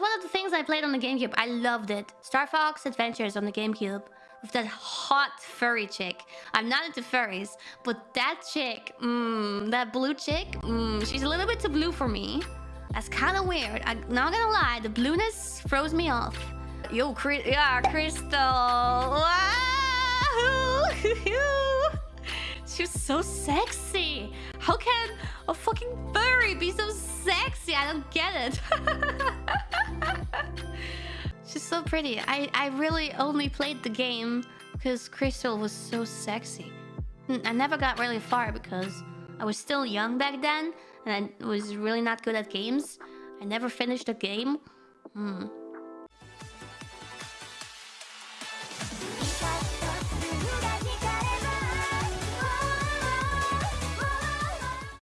about the things I played on the GameCube. I loved it. Star Fox Adventures on the GameCube. With that hot furry chick. I'm not into furries, but that chick, mmm, that blue chick, mmm, she's a little bit too blue for me. That's kind of weird. I'm not gonna lie, the blueness froze me off. Yo, Chris yeah, Krystal. Wow! She's so sexy. How can a fucking furry be so? I don't get it. She's so pretty. I, I really only played the game because Krystal was so sexy. I never got really far because I was still young back then and I was really not good at games. I never finished a game. Hmm.